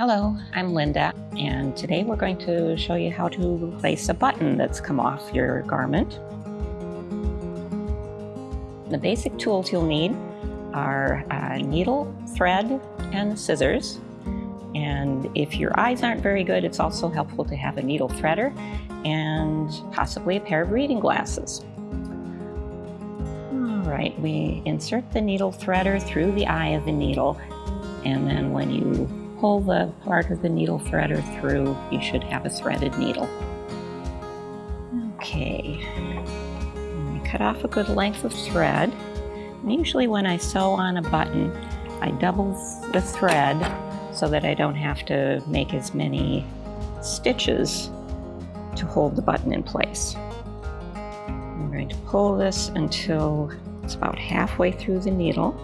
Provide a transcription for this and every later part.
Hello, I'm Linda, and today we're going to show you how to replace a button that's come off your garment. The basic tools you'll need are a needle, thread, and scissors. And if your eyes aren't very good, it's also helpful to have a needle threader and possibly a pair of reading glasses. All right, we insert the needle threader through the eye of the needle, and then when you pull the part of the needle threader through, you should have a threaded needle. Okay, cut off a good length of thread. And usually when I sew on a button, I double the thread so that I don't have to make as many stitches to hold the button in place. I'm going to pull this until it's about halfway through the needle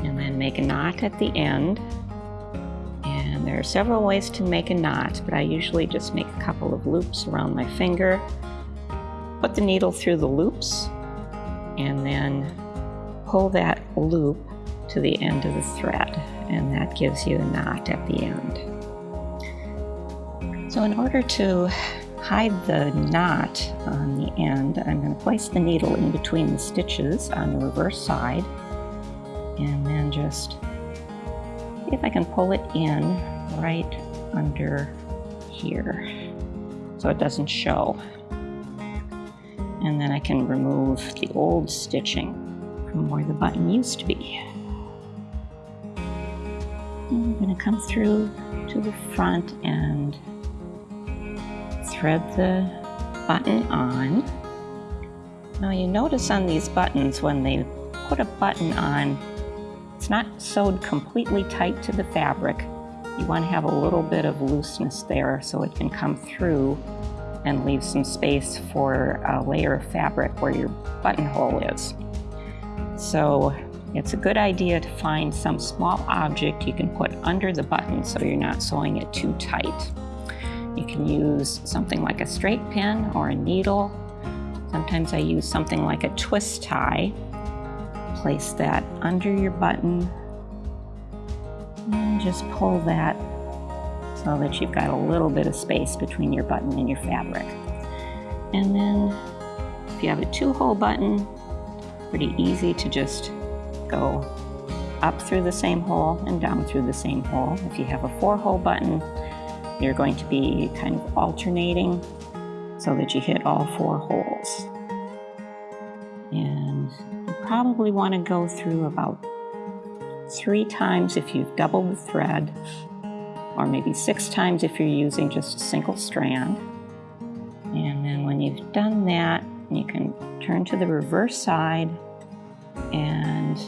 and then make a knot at the end there are several ways to make a knot, but I usually just make a couple of loops around my finger, put the needle through the loops, and then pull that loop to the end of the thread, and that gives you a knot at the end. So in order to hide the knot on the end, I'm going to place the needle in between the stitches on the reverse side, and then just see if I can pull it in right under here so it doesn't show. And then I can remove the old stitching from where the button used to be. And I'm going to come through to the front and thread the button on. Now you notice on these buttons when they put a button on, it's not sewed completely tight to the fabric. You want to have a little bit of looseness there so it can come through and leave some space for a layer of fabric where your buttonhole is. So it's a good idea to find some small object you can put under the button so you're not sewing it too tight. You can use something like a straight pin or a needle. Sometimes I use something like a twist tie. Place that under your button and just pull that so that you've got a little bit of space between your button and your fabric. And then if you have a two-hole button, pretty easy to just go up through the same hole and down through the same hole. If you have a four-hole button, you're going to be kind of alternating so that you hit all four holes. And you probably want to go through about three times if you've doubled the thread, or maybe six times if you're using just a single strand. And then when you've done that, you can turn to the reverse side and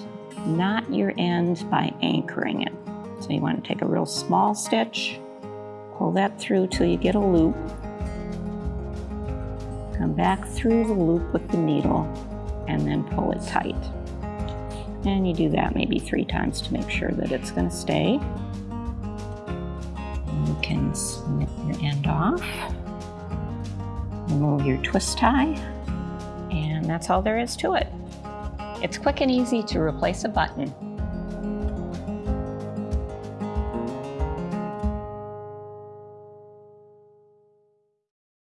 knot your end by anchoring it. So you want to take a real small stitch, pull that through till you get a loop, come back through the loop with the needle, and then pull it tight. And you do that maybe three times to make sure that it's going to stay. You can snip your end off, remove your twist tie, and that's all there is to it. It's quick and easy to replace a button